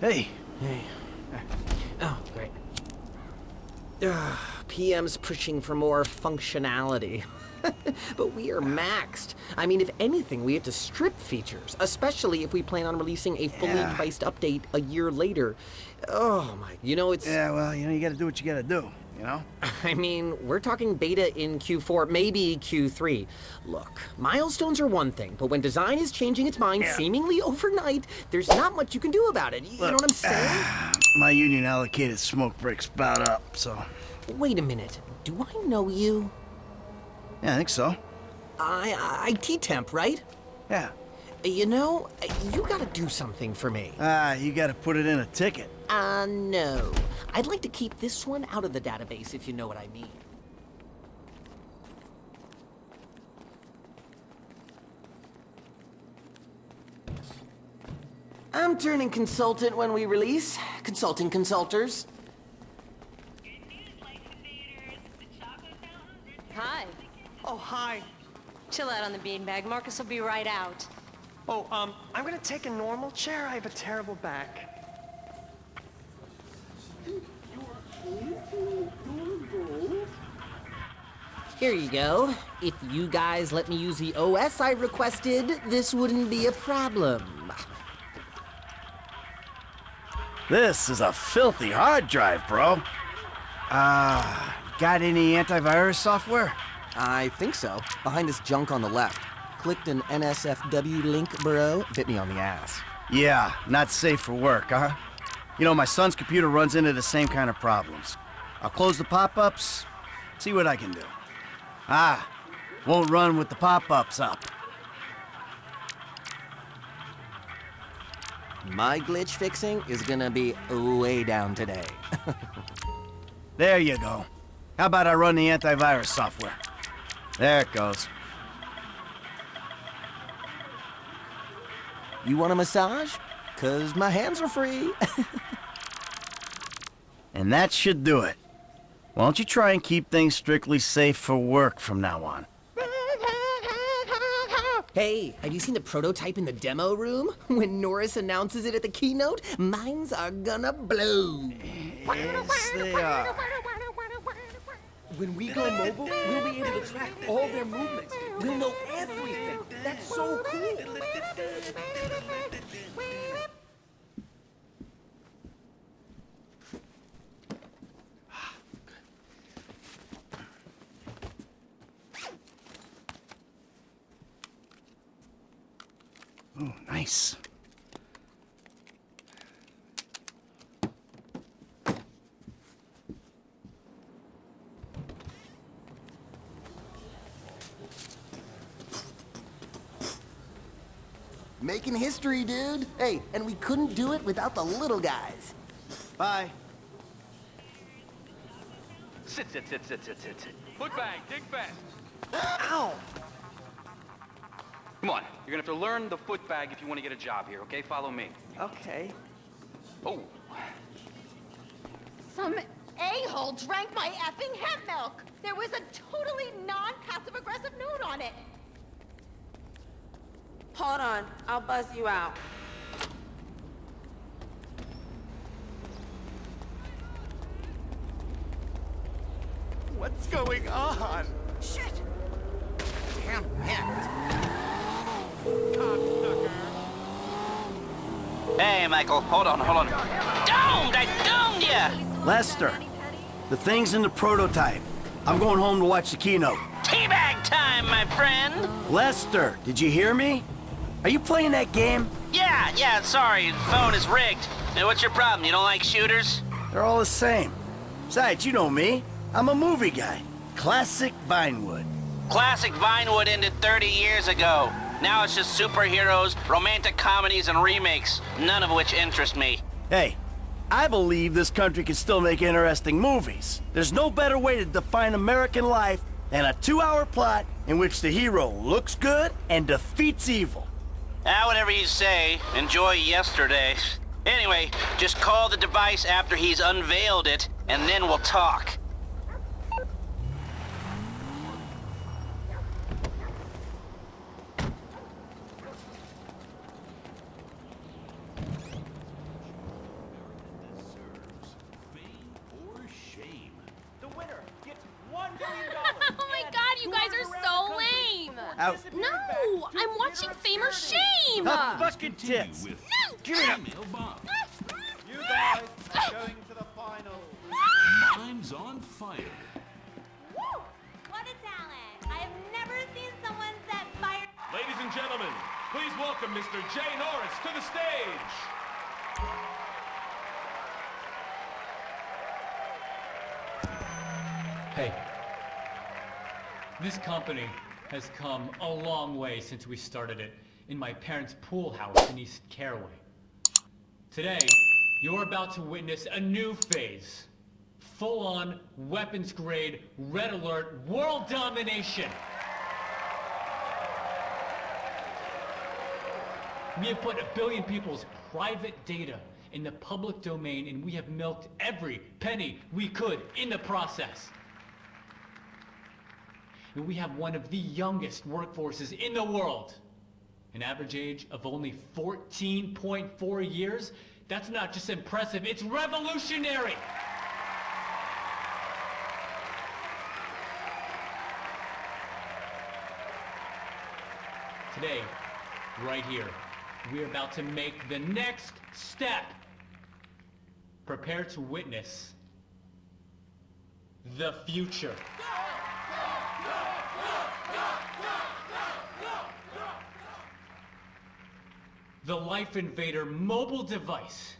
Hey. Hey. Uh, oh, great. Ugh, PM's pushing for more functionality. but we are maxed. I mean, if anything, we have to strip features, especially if we plan on releasing a fully Yeah. priced update a year later. Oh my, you know, it's. Yeah, well, you know, you gotta do what you gotta do, you know? I mean, we're talking beta in Q4, maybe Q3. Look, milestones are one thing, but when design is changing its mind Yeah. seemingly overnight, there's not much you can do about it. You know what I'm saying? My union allocated smoke breaks about up, so. Wait a minute. Do I know you? Yeah, I think so. I, I IT temp, right? Yeah. You know, you gotta do something for me. Ah, you gotta put it in a ticket. Uh, no. I'd like to keep this one out of the database, if you know what I mean. I'm turning consultant when we release. Consulting consulters. Hi. Oh, hi. Chill out on the beanbag. Marcus will be right out. Oh, um, I'm gonna take a normal chair. I have a terrible back. Here you go. If you guys let me use the OS I requested, this wouldn't be a problem. This is a filthy hard drive, bro. Ah, got any antivirus software? I think so. Behind this junk on the left. Clicked an NSFW link, bro. Bit me on the ass. Yeah, not safe for work, huh? You know, my son's computer runs into the same kind of problems. I'll close the pop-ups, see what I can do. Ah, won't run with the pop-ups up. My glitch fixing is gonna be way down today. There you go. How about I run the antivirus software? There it goes. you want a massage? Cause my hands are free. And that should do it. Why don't you try and keep things strictly safe for work from now on? hey, have you seen the prototype in the demo room? When Norris announces it at the keynote, minds are gonna blow. Yes, they are. When we go mobile, we'll be able to track all their movements. We'll know everything. That's so cool. Oh, nice. Making history, dude. Hey, and we couldn't do it without the little guys. Bye. Sit, sit, sit, sit, sit, sit, sit. Foot bang, dig fast. Ow! Come on, you're gonna have to learn the foot bag if you want to get a job here, okay? Follow me. Okay. Oh, Some a-hole drank my effing hemp milk. There was a totally non-passive aggressive note on it. Hold on, I'll buzz you out. What's going on? Shit! Hey, Michael, hold on, hold on. Domed! I domed ya! Lester, the thing's in the prototype. I'm going home to watch the keynote. Teabag time, my friend! Lester, did you hear me? Are you playing that game? Yeah, yeah, sorry, phone is rigged. Hey, what's your problem? You don't like shooters? They're all the same. Besides, you know me. I'm a movie guy. Classic Vinewood. Classic Vinewood ended 30 years ago. Now it's just superheroes, romantic comedies, and remakes, none of which interest me. Hey, I believe this country can still make interesting movies. There's no better way to define American life than a two-hour plot in which the hero looks good and defeats evil. Ah, whatever you say. Enjoy yesterday. Anyway, just call the device after he's unveiled it, and then we'll talk. Out. No, I'm watching Fame or Shame. Tough fucking tits. with Give it up. Female You guys are going to the final. Mimes on fire. Woo! What a talent. I have never seen someone set fire. Ladies and gentlemen, please welcome Mr. Jay Norris to the stage. Hey, this company has come a long way since we started it in my parents' pool house in East Caraway. Today, you're about to witness a new phase. Full-on, weapons-grade, red alert, world domination! We have put a billion people's private data in the public domain and we have milked every penny we could in the process. And we have one of the youngest workforces in the world. An average age of only 14.4 years? That's not just impressive, it's revolutionary! Today, right here, we're about to make the next step. Prepare to witness the future. The Life Invader mobile device.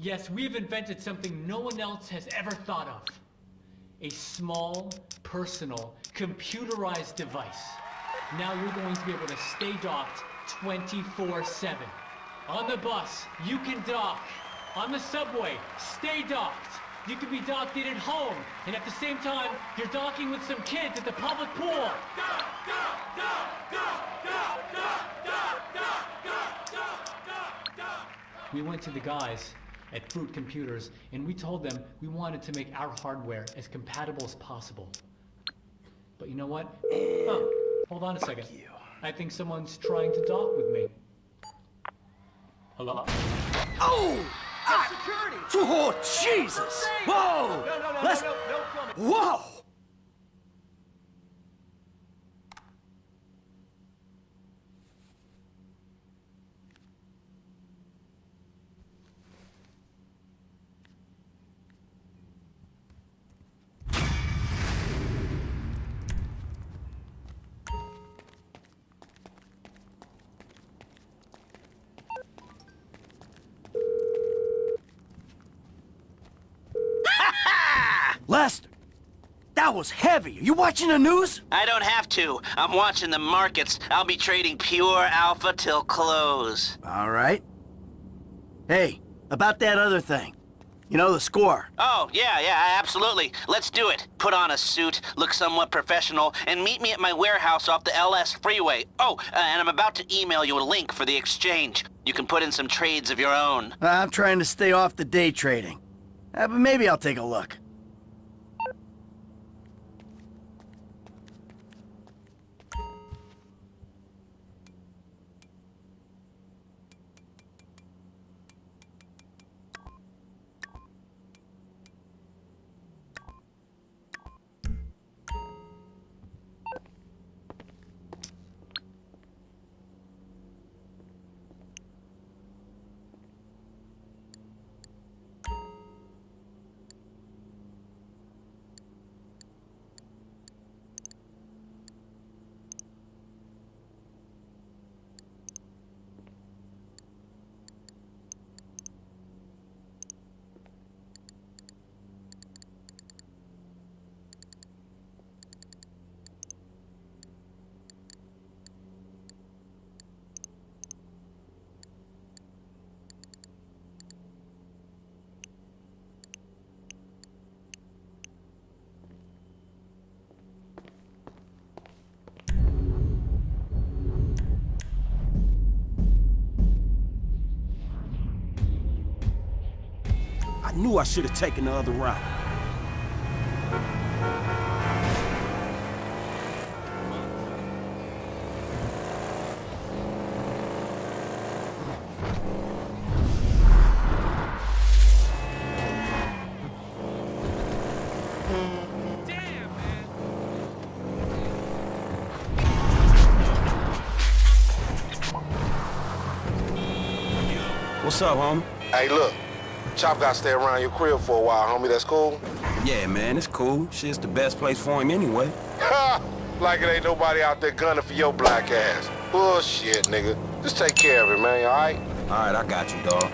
Yes, we've invented something no one else has ever thought of. A small, personal, computerized device. Now you're going to be able to stay docked 24-7. On the bus, you can dock. On the subway, stay docked. You can be docked in at home, and at the same time, you're docking with some kids at the public pool. We went to the guys at Fruit Computers, and we told them we wanted to make our hardware as compatible as possible. But you know what? Oh, hold on a second. I think someone's trying to dock with me. Hello? Oh! Security! Oh, Jesus! Whoa! No, no, no, Let's... Whoa! Lester! That was heavy. Are you watching the news? I don't have to. I'm watching the markets. I'll be trading pure alpha till close. All right. Hey, about that other thing. You know, the score. Oh, yeah, yeah, absolutely. Let's do it. Put on a suit, look somewhat professional, and meet me at my warehouse off the LS freeway. Oh, uh, and I'm about to email you a link for the exchange. You can put in some trades of your own. I'm trying to stay off the day trading. Uh, but maybe I'll take a look. Knew I should have taken the other route. What's up, homie? Hey, look, Chop got to stay around your crib for a while, homie. That's cool? Yeah, man, it's cool. Shit's the best place for him anyway. Ha! like it ain't nobody out there gunning for your black ass. Bullshit, nigga. Just take care of it, man, all right? All right, I got you, dog.